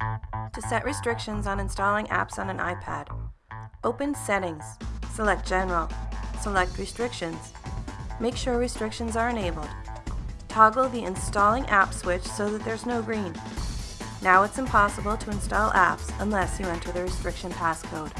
To set restrictions on installing apps on an iPad, open Settings, select General, select Restrictions. Make sure restrictions are enabled. Toggle the Installing App switch so that there's no green. Now it's impossible to install apps unless you enter the restriction passcode.